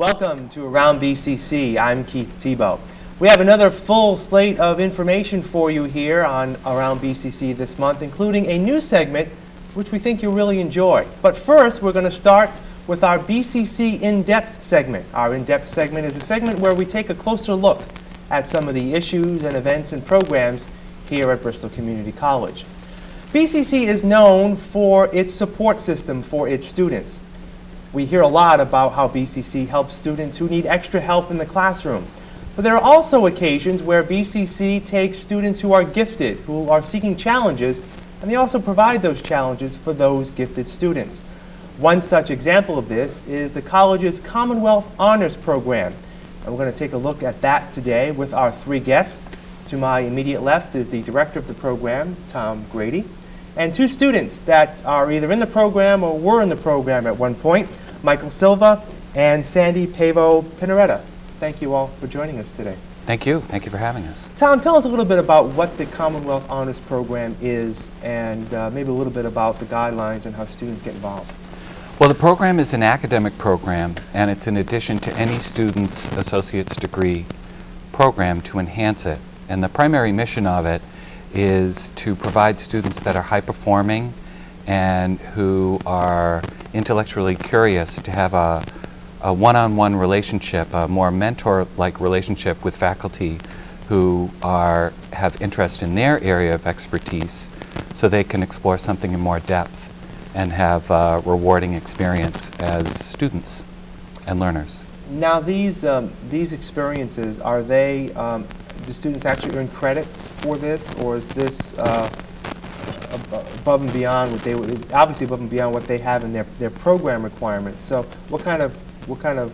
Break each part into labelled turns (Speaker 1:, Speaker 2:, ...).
Speaker 1: Welcome to Around BCC. I'm Keith Tebow. We have another full slate of information for you here on Around BCC this month, including a new segment which we think you'll really enjoy. But first, we're going to start with our BCC In-Depth segment. Our In-Depth segment is a segment where we take a closer look at some of the issues and events and programs here at Bristol Community College. BCC is known for its support system for its students. We hear a lot about how BCC helps students who need extra help in the classroom. But there are also occasions where BCC takes students who are gifted, who are seeking challenges, and they also provide those challenges for those gifted students. One such example of this is the college's Commonwealth Honors Program. And we're going to take a look at that today with our three guests. To my immediate left is the director of the program, Tom Grady, and two students that are either in the program or were in the program at one point, Michael Silva and Sandy Pavo Pinaretta. Thank you all for joining us today.
Speaker 2: Thank you. Thank you for having us.
Speaker 1: Tom, tell us a little bit about what the Commonwealth Honors Program is and uh, maybe a little bit about the guidelines and how students get involved.
Speaker 2: Well, the program is an academic program, and it's in addition to any student's associate's degree program to enhance it. And the primary mission of it is to provide students that are high performing and who are intellectually curious to have a, a one-on-one -on -one relationship, a more mentor-like relationship with faculty who are, have interest in their area of expertise so they can explore something in more depth and have a rewarding experience as students and learners.
Speaker 1: Now these, um, these experiences, are they, um, do students actually earn credits for this or is this uh, above and beyond what they would, obviously above and beyond what they have in their, their program requirements. So what kind of, what kind of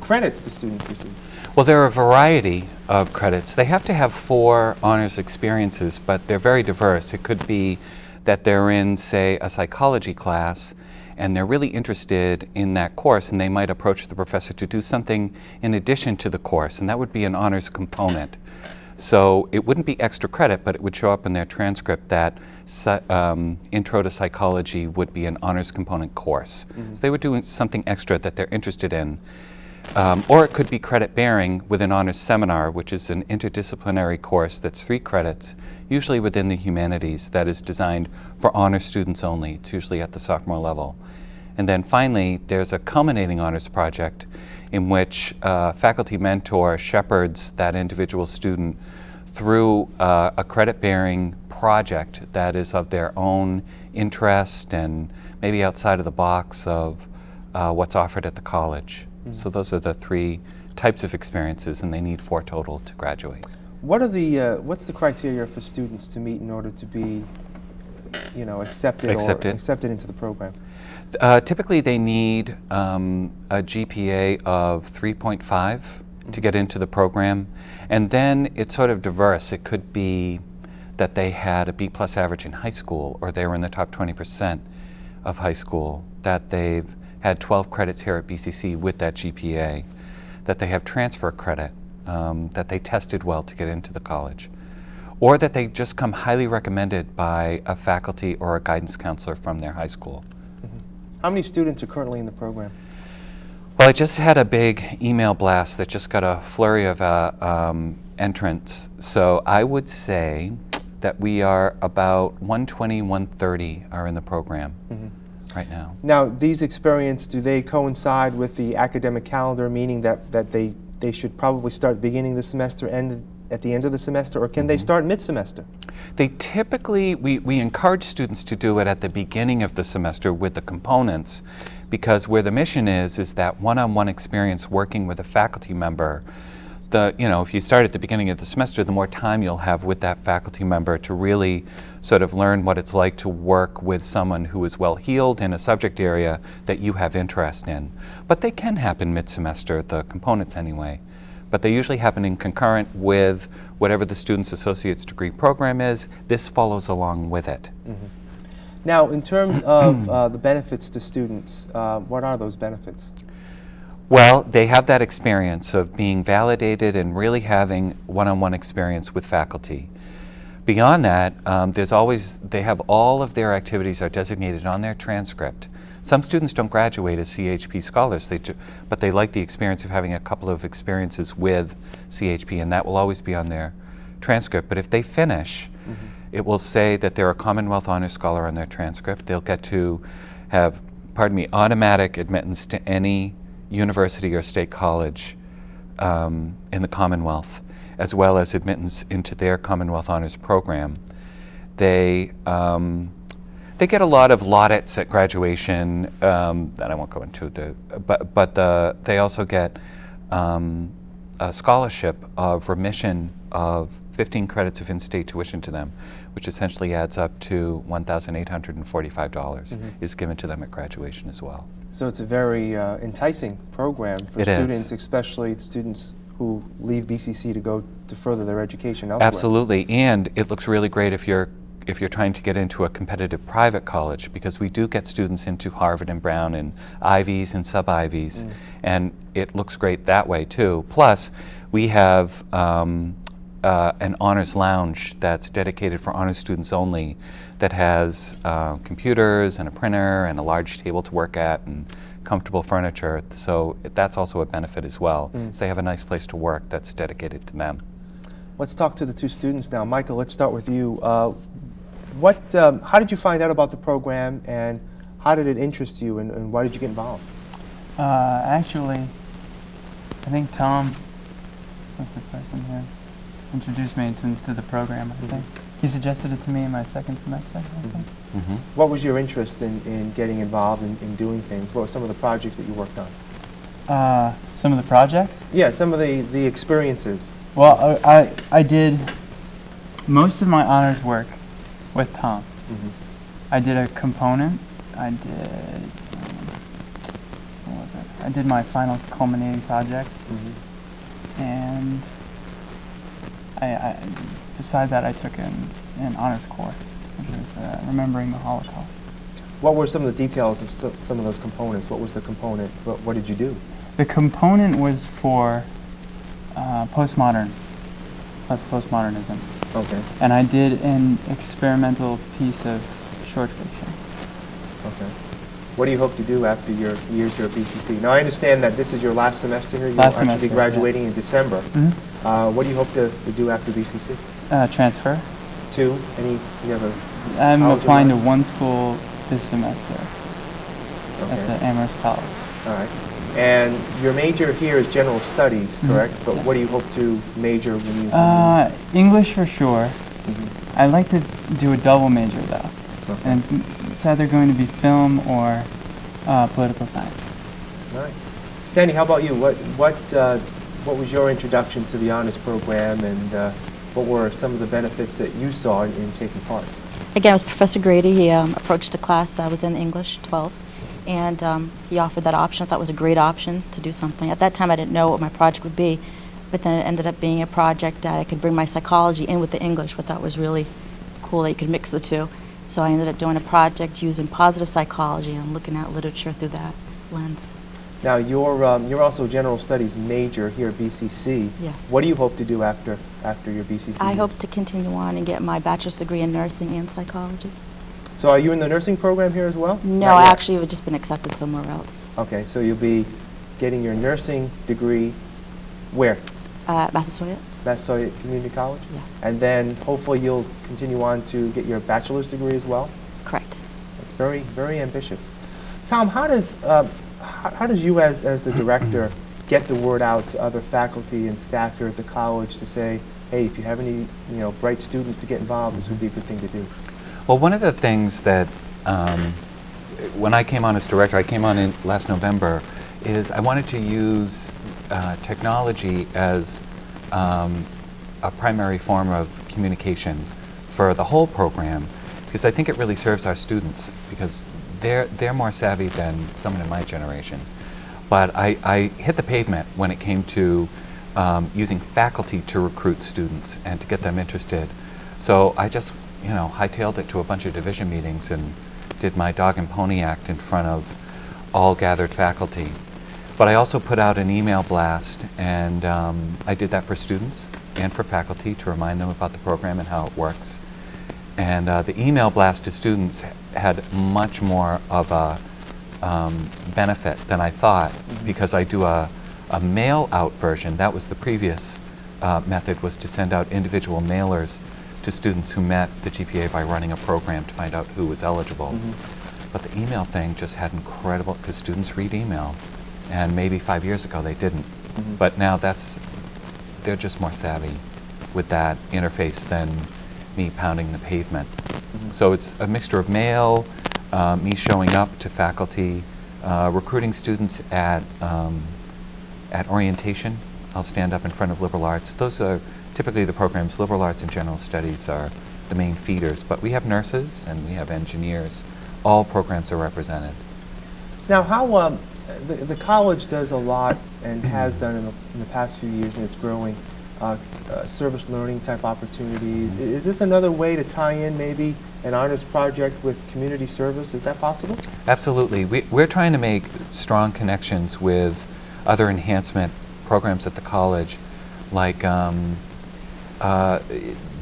Speaker 1: credits do students receive?
Speaker 2: Well, there are a variety of credits. They have to have four honors experiences, but they're very diverse. It could be that they're in, say, a psychology class and they're really interested in that course and they might approach the professor to do something in addition to the course and that would be an honors component. So it wouldn't be extra credit, but it would show up in their transcript that um, Intro to Psychology would be an honors component course. Mm -hmm. So they were doing something extra that they're interested in. Um, or it could be credit bearing with an honors seminar, which is an interdisciplinary course that's three credits, usually within the humanities, that is designed for honors students only. It's usually at the sophomore level. And then finally, there's a culminating honors project in which a faculty mentor shepherds that individual student through uh, a credit-bearing project that is of their own interest and maybe outside of the box of uh, what's offered at the college. Mm -hmm. So those are the three types of experiences, and they need four total to graduate.
Speaker 1: What are the uh, what's the criteria for students to meet in order to be, you know, accepted,
Speaker 2: accepted.
Speaker 1: or accepted into the program?
Speaker 2: Uh, typically, they need um, a GPA of 3.5 mm -hmm. to get into the program, and then it's sort of diverse. It could be that they had a B plus average in high school, or they were in the top 20 percent of high school, that they've had 12 credits here at BCC with that GPA, that they have transfer credit, um, that they tested well to get into the college, or that they just come highly recommended by a faculty or a guidance counselor from their high school.
Speaker 1: How many students are currently in the program?
Speaker 2: Well, I just had a big email blast that just got a flurry of uh, um, entrants. So I would say that we are about 120, 130 are in the program. Mm -hmm right now.
Speaker 1: Now, these experiences, do they coincide with the academic calendar, meaning that, that they, they should probably start beginning the semester and at the end of the semester, or can mm -hmm. they mm-hmm. start mid-semester?
Speaker 2: They typically, we, we encourage students to do it at the beginning of the semester with the components, because where the mission is, is that one-on-one -on -one experience working with a faculty member the, you know, if you start at the beginning of the semester, the more time you'll have with that faculty member to really sort of learn what it's like to work with someone who is well-heeled in a subject area that you have interest in. But they can happen mid-semester, the components anyway. But they usually happen in concurrent with whatever the student's associate's degree program is. This follows along with it. Mm -hmm.
Speaker 1: Now, in terms of uh, the benefits to students, uh, what are those benefits?
Speaker 2: Well, they have that experience of being validated and really having one-on-one -on -one experience with faculty. Beyond that, um, there's always, they have all of their activities are designated on their transcript Some students don't graduate as CHP scholars, they ju- but they like the experience of having a couple of experiences with CHP, and that will always be on their transcript. But if they finish, it will say that they're a Commonwealth Honors Scholar on their transcript. They'll get to have, pardon me, automatic admittance to any university or state college um, in the Commonwealth, as well as admittance into their Commonwealth Honors program. They um, they get a lot of laudits at graduation um, that I won't go into. The, but but the, they also get um, a scholarship of remission of 15 credits of in-state tuition to them, which essentially adds up to $1,845 is given to them at graduation as well.
Speaker 1: So it's a very uh, enticing program for
Speaker 2: It is.
Speaker 1: students, especially students who leave BCC to go to further their education elsewhere.
Speaker 2: Absolutely, and it looks really great if you're if you're trying to get into a competitive private college because we do get students into Harvard and Brown and Ivies and sub Ivies, and it looks great that way too. Plus, we have um, uh, an honors lounge that's dedicated for honors students only, that has uh, computers and a printer and a large table to work at and comfortable furniture. So that's also a benefit as well. So they have a nice place to work that's dedicated to them.
Speaker 1: Let's talk to the two students now. Michael, let's start with you. Uh, what, um, how did you find out about the program, and how did it interest you, and, and why did you get involved?
Speaker 3: Uh, actually, I think Tom was the person who introduced me to, to the program. I think he suggested it to me in my second semester. I think.
Speaker 2: hmm
Speaker 1: What was your interest in, in getting involved in, in doing things? What were some of the projects that you worked on?
Speaker 3: Uh, some of the projects.
Speaker 1: Yeah, some of the, the experiences.
Speaker 3: Well, I, I I did most of my honors work with Tom. I did a component. I did. Um, what was it? I did my final culminating project, and I, I beside that I took an, an honors course, which was uh, remembering the Holocaust.
Speaker 1: What were some of the details of some, some of those components? What was the component? What, what did you do?
Speaker 3: The component was for uh, postmodern, plus postmodernism,
Speaker 1: Okay,
Speaker 3: and I did an experimental piece of short fiction.
Speaker 1: okay. What do you hope to do after your years here at BCC? Now, I understand that this is your last semester here.
Speaker 3: Last
Speaker 1: You'll actually
Speaker 3: semester,
Speaker 1: be
Speaker 3: yeah.
Speaker 1: graduating in December.
Speaker 3: Mhm.
Speaker 1: Uh, what do you hope to, to do after BCC?
Speaker 3: Uh, transfer.
Speaker 1: To Any, you have a,
Speaker 3: I'm applying to one school this semester. That's
Speaker 1: okay,
Speaker 3: at Amherst College.
Speaker 1: all right. And your major here is general studies,
Speaker 3: Mhm.
Speaker 1: correct? But
Speaker 3: Yeah.
Speaker 1: what do you hope to major when you?
Speaker 3: Uh, English for sure.
Speaker 1: Mhm.
Speaker 3: I'd like to do a double major though,
Speaker 1: Okay.
Speaker 3: and it's either going to be film or uh, political science.
Speaker 1: All right. Sandy, how about you? What, what, uh, what was your introduction to the honors program, and uh, what were some of the benefits that you saw in, in taking part?
Speaker 4: Again, it was Professor Grady. He um, approached a class that was in English 12, and um, he offered that option. I thought it was a great option to do something. At that time, I didn't know what my project would be, but then it ended up being a project that I could bring my psychology in with the English, I thought was really cool that you could mix the two. So I ended up doing a project using positive psychology and looking at literature through that lens.
Speaker 1: Now, you're, um, you're also a general studies major here at BCC.
Speaker 4: Yes.
Speaker 1: What do you hope to do after, after your BCC
Speaker 4: I hope to continue on and get my bachelor's degree in nursing and psychology.
Speaker 1: So are you in the nursing program here as well?
Speaker 4: No, I actually have just been accepted somewhere else.
Speaker 1: Okay, so you'll be getting your nursing degree where?
Speaker 4: Uh, Massasoit?
Speaker 1: Massasoit Community College?
Speaker 4: Yes.
Speaker 1: And then hopefully you'll continue on to get your bachelor's degree as well?
Speaker 4: Correct.
Speaker 1: It's very, very ambitious. Tom, how does, uh, how, how does you as, as the director get the word out to other faculty and staff here at the college to say, hey, if you have any, you know, bright students to get involved, this would be a good thing to do?
Speaker 2: Well, one of the things that um, when I came on as director, I came on in last November, is I wanted to use uh, technology as um, a primary form of communication for the whole program, because I think it really serves our students, because they're, they're more savvy than someone in my generation. But I, I hit the pavement when it came to um, using faculty to recruit students and to get them interested. So I just, you know, hightailed it to a bunch of division meetings and did my dog and pony act in front of all gathered faculty. But I also put out an email blast, and um, I did that for students and for faculty to remind them about the program and how it works. And uh, the email blast to students had much more of a um, benefit than I thought because I do a, a mail out version. That was the previous uh, method was to send out individual mailers to students who met the GPA by running a program to find out who was eligible. But the email thing just had incredible, because students read email, and maybe five years ago they didn't. But now that's, they're just more savvy with that interface than me pounding the pavement. So it's a mixture of mail, uh, me showing up to faculty, uh, recruiting students at, um, at orientation. I'll stand up in front of liberal arts. Those are typically the programs, liberal arts and general studies are the main feeders, but we have nurses and we have engineers. All programs are represented.
Speaker 1: Now, how, um, the, the college does a lot and has done in the, in the past few years, and it's growing, uh, uh, service learning type opportunities. I- Is this another way to tie in maybe an honors project with community service? Is that possible?
Speaker 2: Absolutely. We, we're trying to make strong connections with other enhancement programs at the college, like um, uh,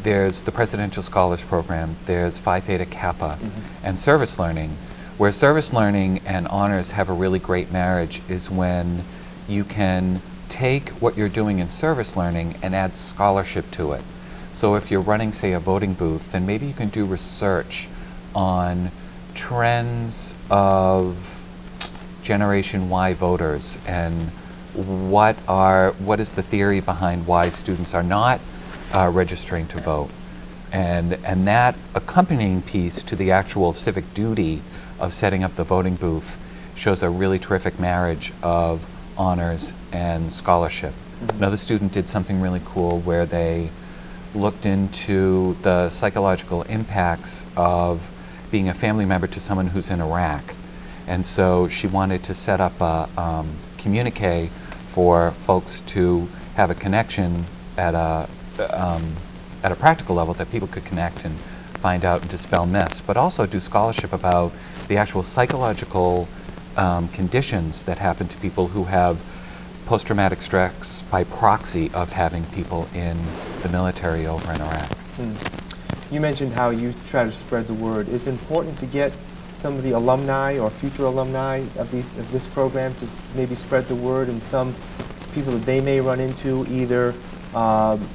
Speaker 2: there's the Presidential Scholars Program, there's Phi Theta Kappa, and service learning. Where service learning and honors have a really great marriage is when you can take what you're doing in service learning and add scholarship to it. So if you're running, say, a voting booth, then maybe you can do research on trends of Generation Y voters and what are what is the theory behind why students are not uh, registering to vote, and and that accompanying piece to the actual civic duty of setting up the voting booth shows a really terrific marriage of honors and scholarship. Another student did something really cool where they looked into the psychological impacts of being a family member to someone who's in Iraq. And so she wanted to set up a um, communique for folks to have a connection at a, um, at a practical level that people could connect and find out and dispel myths, but also do scholarship about the actual psychological um, conditions that happen to people who have post-traumatic stress by proxy of having people in the military over in Iraq.
Speaker 1: You mentioned how you try to spread the word. It's important to get some of the alumni or future alumni of, the, of this program to maybe spread the word and some people that they may run into either um,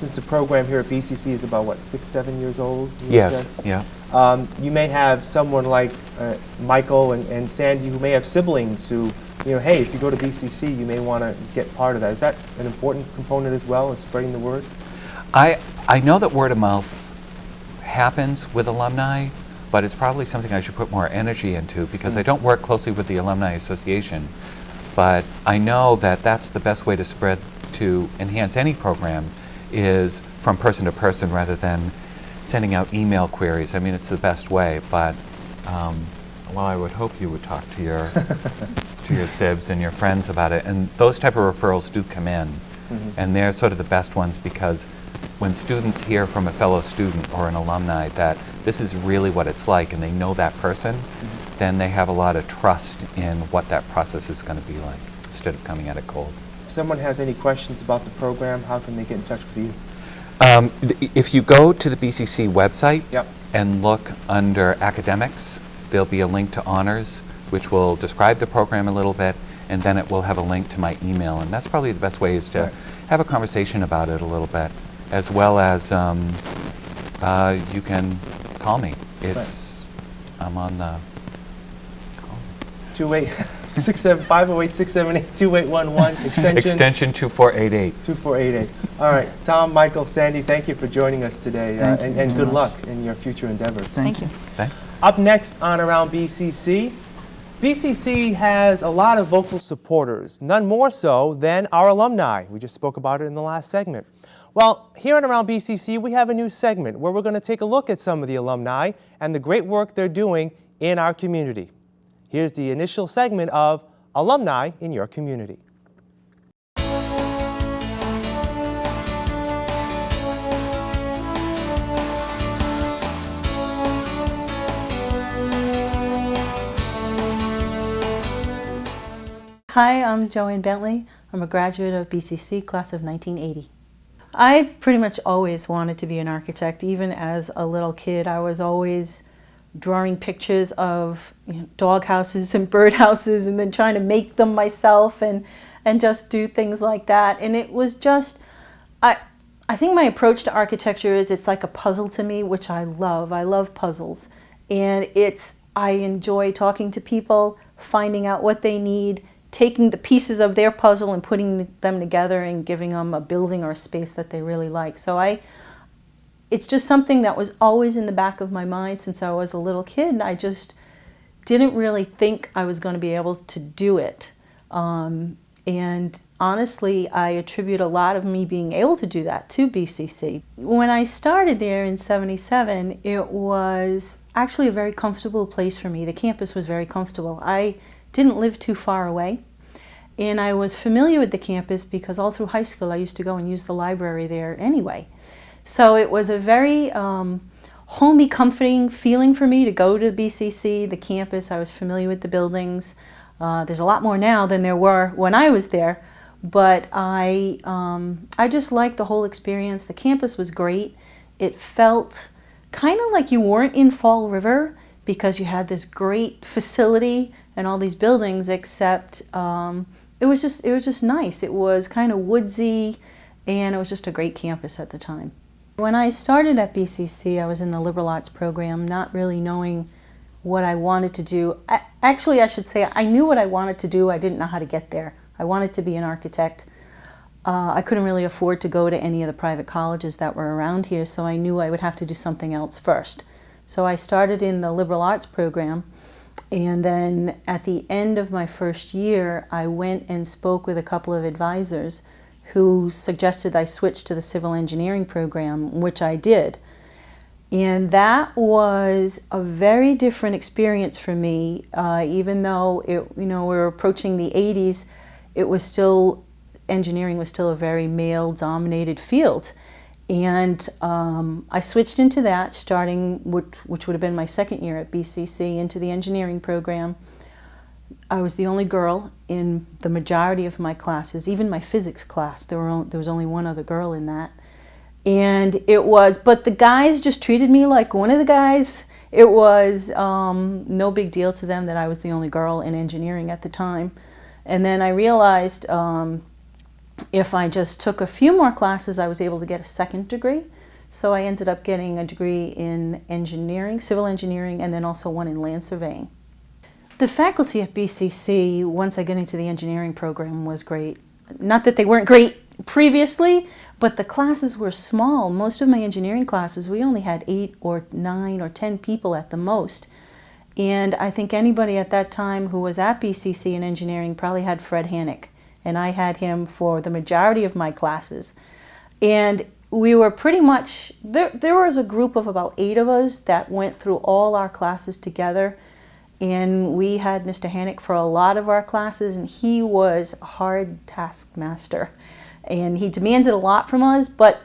Speaker 1: since the program here at BCC is about what six seven years old
Speaker 2: Yes, yeah.
Speaker 1: um, you may have someone like uh, Michael and, and Sandy who may have siblings who you know hey if you go to BCC you may want to get part of that is that an important component as well as spreading the word
Speaker 2: I, I know that word of mouth happens with alumni, but it's probably something I should put more energy into because I don't work closely with the Alumni Association. But I know that that's the best way to spread, to enhance any program is from person to person rather than sending out email queries. I mean, it's the best way, but um, well, I would hope you would talk to your, to your sibs and your friends about it. And those type of referrals do come in. And they're sort of the best ones because when students hear from a fellow student or an alumni that this is really what it's like and they know that person, then they have a lot of trust in what that process is going to be like instead of coming at it cold.
Speaker 1: If someone has any questions about the program how can they get in touch with you
Speaker 2: Um, if you go to the BCC website
Speaker 1: Yep.
Speaker 2: and look under academics, there'll be a link to honors, which will describe the program a little bit, and then it will have a link to my email. And that's probably the best way is to
Speaker 1: Right.
Speaker 2: have a conversation about it a little bit, as well as um, uh, you can call me. It's I'm on the. call me.
Speaker 1: 28 67 508 678 2811 extension
Speaker 2: Extension 2488.
Speaker 1: 2488 all right Tom Michael Sandy thank you for joining us today uh,
Speaker 3: Thank
Speaker 1: and,
Speaker 3: you
Speaker 1: and
Speaker 3: very
Speaker 1: good
Speaker 3: much.
Speaker 1: luck in your future endeavors
Speaker 4: Thank you.
Speaker 2: Thanks.
Speaker 1: Up next on Around BCC, BCC has a lot of vocal supporters, none more so than our alumni. We just spoke about it in the last segment. Well, here on Around BCC, we have a new segment where we're going to take a look at some of the alumni and the great work they're doing in our community. Here's the initial segment of Alumni in Your Community.
Speaker 5: Hi, I'm Joanne Bentley. I'm a graduate of BCC, class of 1980. I pretty much always wanted to be an architect. Even as a little kid, I was always drawing pictures of you know, dog houses and bird houses and then trying to make them myself and, and just do things like that. And it was just, I, I think my approach to architecture is it's like a puzzle to me, which I love. I love puzzles. And it's, I enjoy talking to people, finding out what they need, taking the pieces of their puzzle and putting them together and giving them a building or a space that they really like. So I, it's just something that was always in the back of my mind since I was a little kid. I just didn't really think I was going to be able to do it. Um, and honestly, I attribute a lot of me being able to do that to BCC. When I started there in 77, it was actually a very comfortable place for me. The campus was very comfortable. I didn't live too far away. And I was familiar with the campus because all through high school I used to go and use the library there anyway. So it was a very um, homey, comforting feeling for me to go to BCC, the campus. I was familiar with the buildings. Uh, there's a lot more now than there were when I was there, but I, um, I just liked the whole experience. The campus was great. It felt kind of like you weren't in Fall River because you had this great facility and all these buildings, except um, it was just it was just nice. It was kind of woodsy, and it was just a great campus at the time. When I started at BCC, I was in the liberal arts program, not really knowing what I wanted to do. I, actually, I should say I knew what I wanted to do. I didn't know how to get there. I wanted to be an architect. Uh, I couldn't really afford to go to any of the private colleges that were around here, so I knew I would have to do something else first. So I started in the liberal arts program, and then at the end of my first year, I went and spoke with a couple of advisors who suggested I switch to the civil engineering program, which I did. And that was a very different experience for me, uh, even though it, you know, we were approaching the 80s, it was still, engineering was still a very male-dominated field. And um, I switched into that, starting, which, which would have been my second year at BCC, into the engineering program. I was the only girl in the majority of my classes, even my physics class. There, were, there was only one other girl in that. And it was, but the guys just treated me like one of the guys. It was um, no big deal to them that I was the only girl in engineering at the time. And then I realized um, if I just took a few more classes, I was able to get a second degree. So I ended up getting a degree in engineering, civil engineering, and then also one in land surveying. The faculty at BCC, once I got into the engineering program, was great. Not that they weren't great previously, but the classes were small. Most of my engineering classes, we only had eight or nine or ten people at the most. And I think anybody at that time who was at BCC in engineering probably had Fred Hannock. And I had him for the majority of my classes. And we were pretty much, there, there was a group of about eight of us that went through all our classes together and we had Mr. Hannock for a lot of our classes and he was a hard taskmaster. And he demanded a lot from us but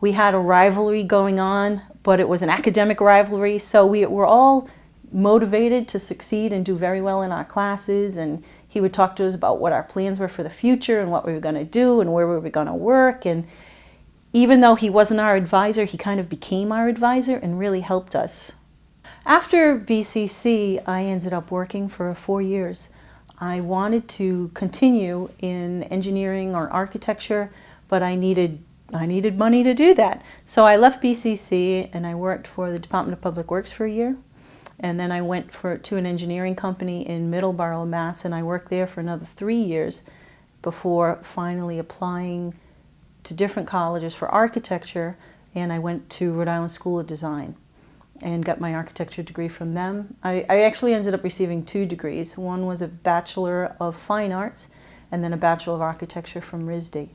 Speaker 5: we had a rivalry going on but it was an academic rivalry. So we were all motivated to succeed and do very well in our classes. And he would talk to us about what our plans were for the future and what we were going to do and where we were going to work. And even though he wasn't our advisor he kind of became our advisor and really helped us after BCC, I ended up working for four years. I wanted to continue in engineering or architecture, but I needed I needed money to do that. So I left BCC and I worked for the Department of Public Works for a year. And then I went for, to an engineering company in Middleborough, Mass. and I worked there for another three years before finally applying to different colleges for architecture and I went to Rhode Island School of Design and got my architecture degree from them. I, I, actually ended up receiving two degrees. One was a Bachelor of Fine Arts and then a Bachelor of Architecture from RISD.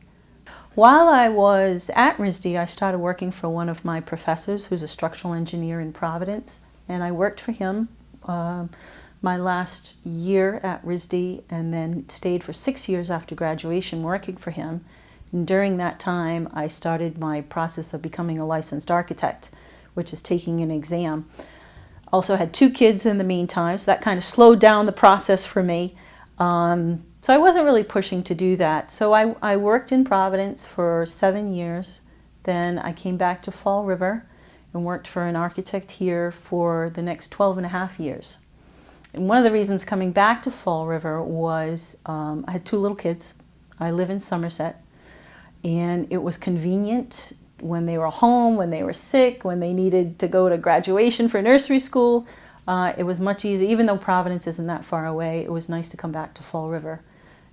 Speaker 5: While I was at RISD, I started working for one of my professors who's a structural engineer in Providence and I worked for him uh, my last year at RISD and then stayed for six years after graduation working for him. And during that time, I started my process of becoming a licensed architect which is taking an exam. Also had two kids in the meantime, so that kind of slowed down the process for me. Um, so I wasn't really pushing to do that. So I, I worked in Providence for seven years. Then I came back to Fall River. and worked for an architect here for the next 12 and a half years. And one of the reasons coming back to Fall River was um, I had two little kids. I live in Somerset, and it was convenient when they were home, when they were sick, when they needed to go to graduation for nursery school. Uh, it was much easier, even though Providence isn't that far away, it was nice to come back to Fall River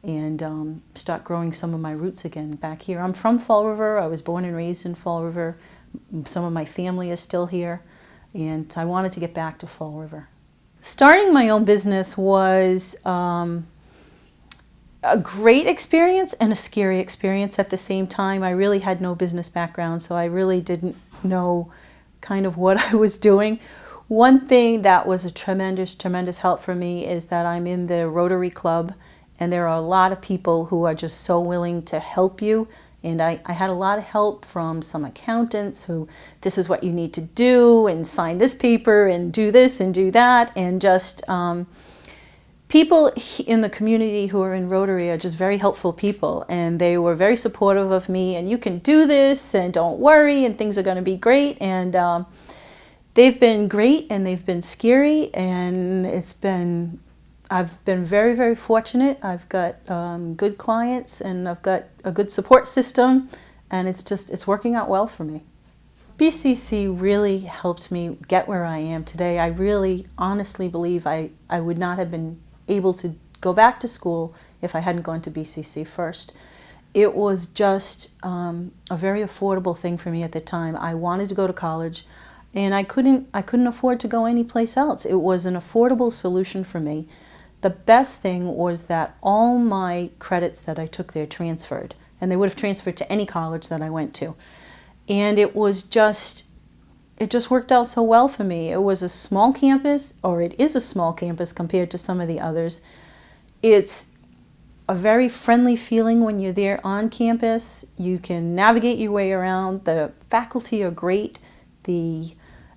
Speaker 5: and um, start growing some of my roots again back here. I'm from Fall River. I was born and raised in Fall River. Some of my family is still here, and I wanted to get back to Fall River. Starting my own business was um, a great experience and a scary experience at the same time. I really had no business background, so I really didn't know kind of what I was doing. One thing that was a tremendous, tremendous help for me is that I'm in the Rotary Club, and there are a lot of people who are just so willing to help you. And I, I had a lot of help from some accountants who, this is what you need to do, and sign this paper, and do this, and do that, and just um, people in the community who are in Rotary are just very helpful people, and they were very supportive of me, and you can do this, and don't worry, and things are going to be great. And um, they've been great, and they've been scary, and it's been I've been very, very fortunate. I've got um, good clients and I've got a good support system and it's just, it's working out well for me. BCC really helped me get where I am today. I really honestly believe I, I would not have been able to go back to school if I hadn't gone to BCC first. It was just um, a very affordable thing for me at the time. I wanted to go to college and I couldn't, I couldn't afford to go anyplace else. It was an affordable solution for me. The best thing was that all my credits that I took there transferred, and they would have transferred to any college that I went to. And it was just, it just worked out so well for me. It was a small campus, or it is a small campus compared to some of the others. It's a very friendly feeling when you're there on campus. You can navigate your way around. The faculty are great. The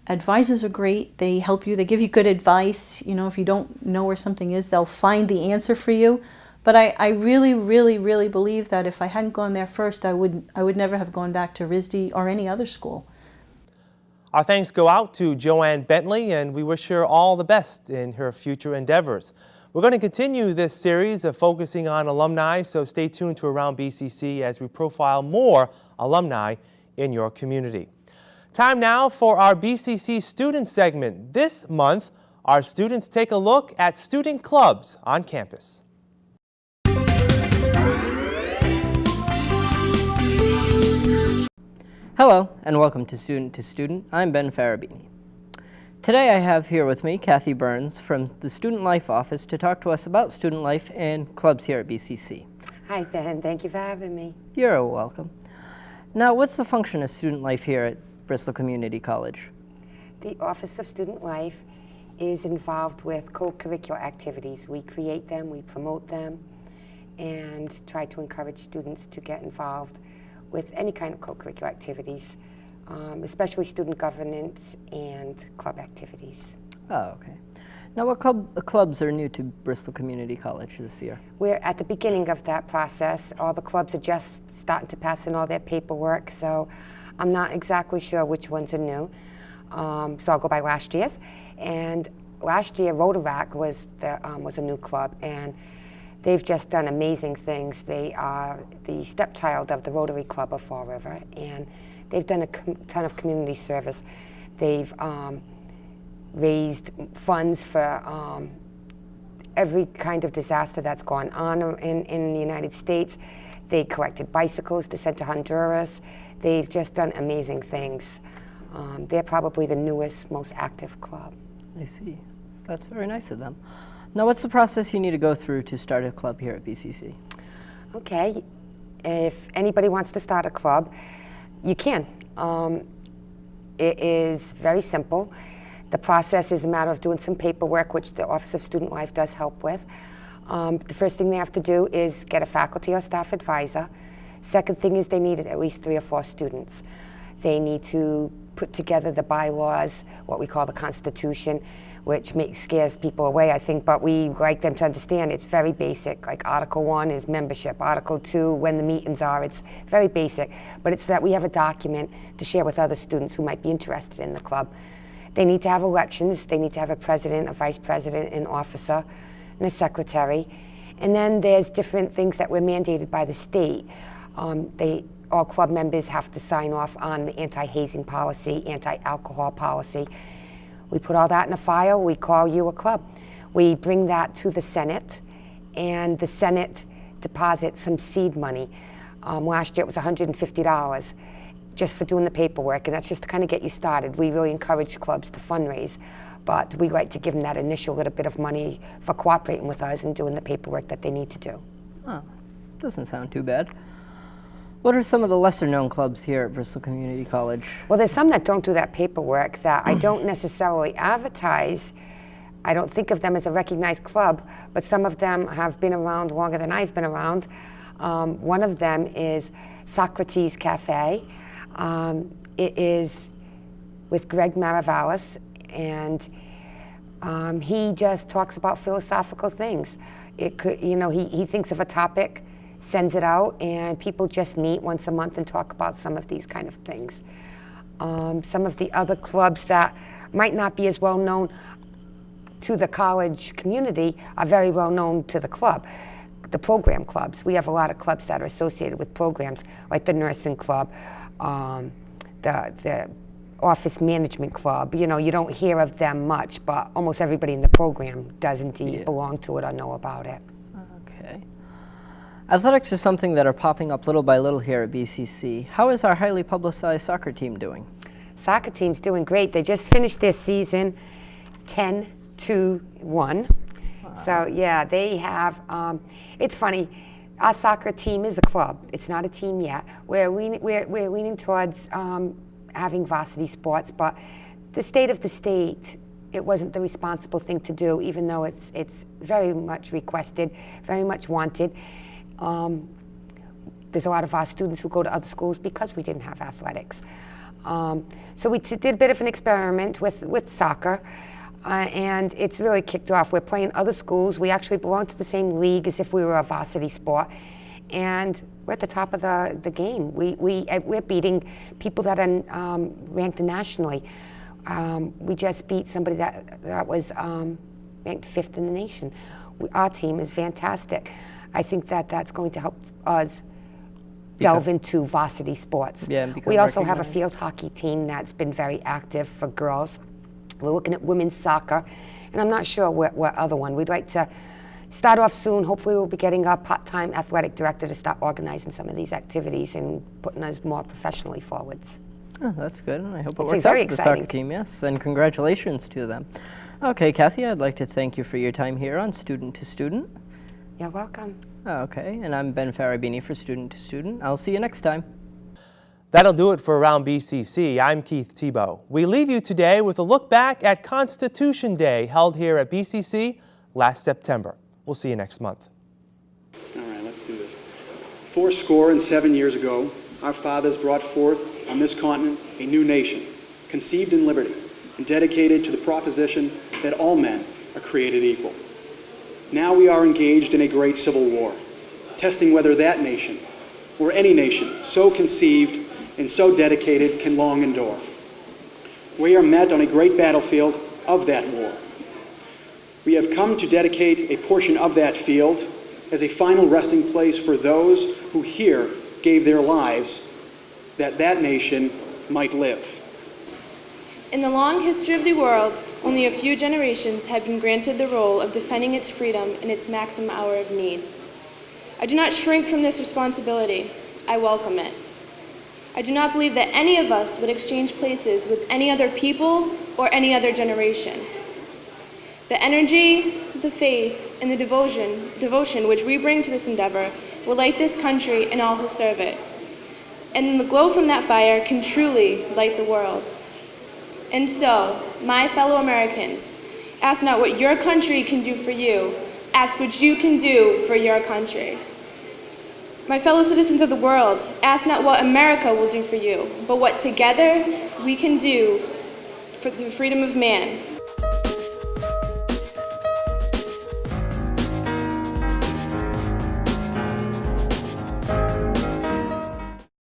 Speaker 5: Advisors are great. They help you. They give you good advice. You know, if you don't know where something is, they'll find the answer for you. But I, I really, really, really believe that if I hadn't gone there first, I would, I would never have gone back to RISD or any other school.
Speaker 1: Our thanks go out to Joanne Bentley, and we wish her all the best in her future endeavors. We're going to continue this series of focusing on alumni, so stay tuned to Around BCC as we profile more alumni in your community. Time now for our BCC student segment. This month, our students take a look at student clubs on campus.
Speaker 6: Hello, and welcome to Student to Student. I'm Ben Farabini. Today I have here with me Kathy Burns from the Student Life Office to talk to us about student life and clubs here at BCC.
Speaker 7: Hi, Ben. Thank you for having me.
Speaker 6: You're welcome. Now, what's the function of student life here at Bristol Community College?
Speaker 7: The Office of Student Life is involved with co-curricular activities. We create them, we promote them, and try to encourage students to get involved with any kind of co-curricular activities, um, especially student governance and club activities.
Speaker 6: Oh, okay. Now, what club, clubs are new to Bristol Community College this year?
Speaker 7: We're at the beginning of that process. All the clubs are just starting to pass in all their paperwork, so I'm not exactly sure which ones are new, um, so I'll go by last year's. And last year, Rotaract was, the, um, was a new club, and they've just done amazing things. They are the stepchild of the Rotary Club of Fall River, and they've done a ton of community service. They've um, raised funds for um, every kind of disaster that's gone on in, in the United States. They collected bicycles to send to Honduras. They've just done amazing things. Um, they're probably the newest, most active club.
Speaker 6: I see. That's very nice of them. Now, what's the process you need to go through to start a club here at BCC?
Speaker 7: Okay, if anybody wants to start a club, you can. Um, it is very simple. The process is a matter of doing some paperwork, which the Office of Student Life does help with. Um, the first thing they have to do is get a faculty or staff advisor. Second thing is they need at least three or four students. They need to put together the bylaws, what we call the Constitution, which makes, scares people away, I think. But we like them to understand it's very basic. Like Article 1 is membership, Article 2, when the meetings are, it's very basic. But it's that we have a document to share with other students who might be interested in the club. They need to have elections, they need to have a president, a vice president, an officer, and a secretary. And then there's different things that were mandated by the state. Um, they, all club members have to sign off on the anti-hazing policy, anti-alcohol policy. We put all that in a file, we call you a club. We bring that to the Senate, and the Senate deposits some seed money. Um, last year it was $150 just for doing the paperwork, and that's just to kind of get you started. We really encourage clubs to fundraise, but we like to give them that initial little bit of money for cooperating with us and doing the paperwork that they need to do.
Speaker 6: Oh, doesn't sound too bad. What are some of the lesser known clubs here at Bristol Community College?
Speaker 7: Well, there's some that don't do that paperwork that I don't necessarily advertise. I don't think of them as a recognized club, but some of them have been around longer than I've been around. Um, one of them is Socrates Cafe. Um, it is with Greg Maravalis, and um, he just talks about philosophical things. It could, you know, he, he thinks of a topic, sends it out, and people just meet once a month and talk about some of these kind of things. Um, some of the other clubs that might not be as well known to the college community are very well known to the club. The program clubs. We have a lot of clubs that are associated with programs, like the nursing club, um, the, the office management club. You know, you don't hear of them much, but almost everybody in the program does indeed
Speaker 6: Yeah.
Speaker 7: belong to it or know about it.
Speaker 6: Okay. Athletics is something that are popping up little by little here at BCC. How is our highly publicized soccer team doing?
Speaker 7: Soccer team's doing great. They just finished their season 10 to 1. So, yeah, they have, um, it's funny, our soccer team is a club. It's not a team yet. We're leaning, we're, we're leaning towards um, having varsity sports, but the state of the state, it wasn't the responsible thing to do, even though it's, it's very much requested, very much wanted. Um, there's a lot of our students who go to other schools because we didn't have athletics. Um, so we did a bit of an experiment with, with soccer, uh, and it's really kicked off. We're playing other schools. We actually belong to the same league as if we were a varsity sport, and we're at the top of the, the game. We, we, uh, we're beating people that are um, ranked nationally. Um, we just beat somebody that, that was um, ranked fifth in the nation. We, our team is fantastic. I think that that's going to help us delve into varsity sports.
Speaker 6: Yeah,
Speaker 7: we also have a field hockey team that's been very active for girls. We're looking at women's soccer, and I'm not sure what, what other one. We'd like to start off soon. Hopefully, we'll be getting our part-time athletic director to start organizing some of these activities and putting us more professionally forwards.
Speaker 6: Oh, that's good. I hope it
Speaker 7: It's
Speaker 6: works out for the soccer team, yes. And congratulations to them. Okay, Kathy, I'd like to thank you for your time here on Student to Student.
Speaker 7: You're welcome.
Speaker 6: Ah, okay, and I'm Ben Farabini for Student to Student. I'll see you next time.
Speaker 1: That'll do it for Around BCC. I'm Keith Tebow. We leave you today with a look back at Constitution Day held here at BCC last September. We'll see you next month.
Speaker 8: All right, let's do this. Four score and seven years ago, our fathers brought forth on this continent a new nation, conceived in liberty and dedicated to the proposition that all men are created equal. Now we are engaged in a great civil war, testing whether that nation, or any nation so conceived and so dedicated, can long endure. We are met on a great battlefield of that war. We have come to dedicate a portion of that field as a final resting place for those who here gave their lives that that nation might live.
Speaker 9: In the long history of the world, only a few generations have been granted the role of defending its freedom in its maximum hour of need. I do not shrink from this responsibility. I welcome it. I do not believe that any of us would exchange places with any other people or any other generation. The energy, the faith, and the devotion, devotion which we bring to this endeavor will light this country and all who serve it. And the glow from that fire can truly light the world. And so, my fellow Americans, ask not what your country can do for you, ask what you can do for your country. My fellow citizens of the world, ask not what America will do for you, but what together we can do for the freedom of man